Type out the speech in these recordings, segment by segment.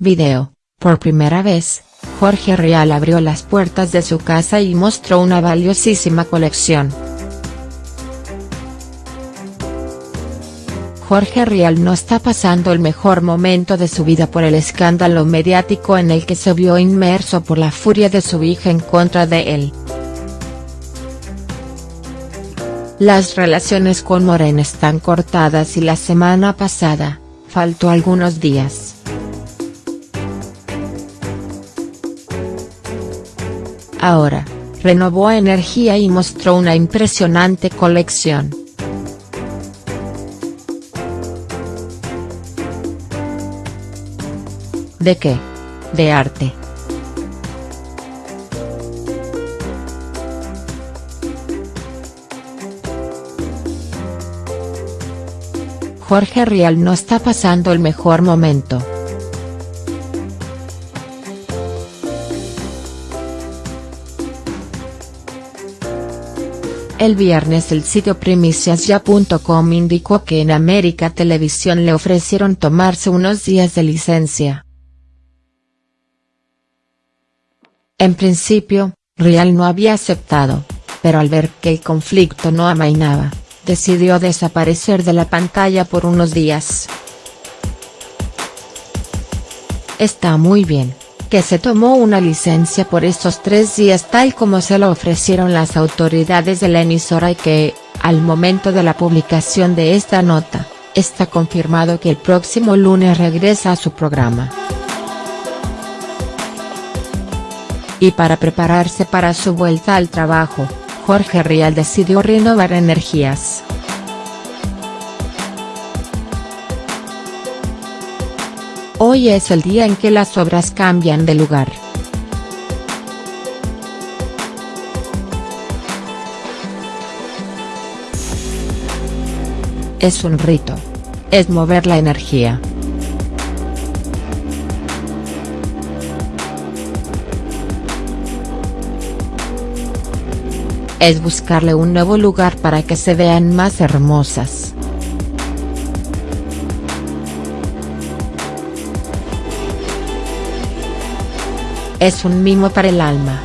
Video, por primera vez, Jorge Rial abrió las puertas de su casa y mostró una valiosísima colección. Jorge Rial no está pasando el mejor momento de su vida por el escándalo mediático en el que se vio inmerso por la furia de su hija en contra de él. Las relaciones con Morena están cortadas y la semana pasada, faltó algunos días. Ahora, renovó energía y mostró una impresionante colección. ¿De qué? De arte. Jorge Rial no está pasando el mejor momento. El viernes el sitio primiciasya.com indicó que en América Televisión le ofrecieron tomarse unos días de licencia. En principio, Rial no había aceptado, pero al ver que el conflicto no amainaba, decidió desaparecer de la pantalla por unos días. Está muy bien que se tomó una licencia por estos tres días tal como se lo ofrecieron las autoridades de la emisora y que, al momento de la publicación de esta nota, está confirmado que el próximo lunes regresa a su programa. Y para prepararse para su vuelta al trabajo, Jorge Rial decidió renovar energías. Hoy es el día en que las obras cambian de lugar. Es un rito. Es mover la energía. Es buscarle un nuevo lugar para que se vean más hermosas. Es un mimo para el alma.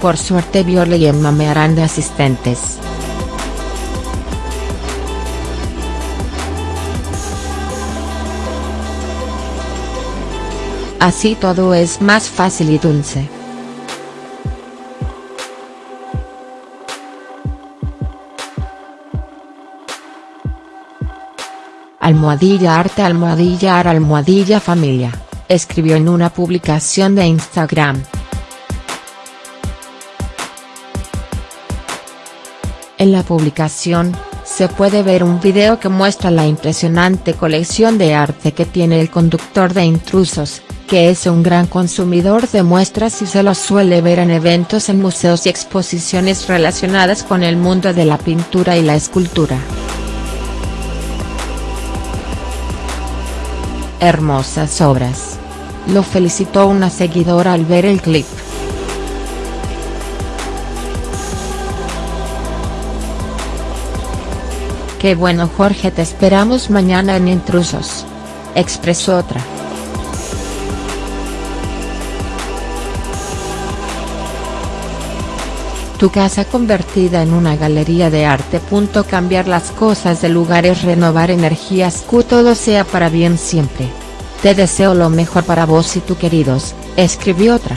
Por suerte Viola y Emma me harán de asistentes. Así todo es más fácil y dulce. Almohadilla Arte Almohadilla Ar Almohadilla Familia, escribió en una publicación de Instagram. En la publicación, se puede ver un video que muestra la impresionante colección de arte que tiene el conductor de Intrusos, que es un gran consumidor de muestras y se lo suele ver en eventos en museos y exposiciones relacionadas con el mundo de la pintura y la escultura. Hermosas obras. Lo felicitó una seguidora al ver el clip. Qué bueno Jorge te esperamos mañana en Intrusos. Expresó otra. Tu casa convertida en una galería de arte. Cambiar las cosas de lugares Renovar energías que todo sea para bien siempre. Te deseo lo mejor para vos y tu queridos, escribió otra.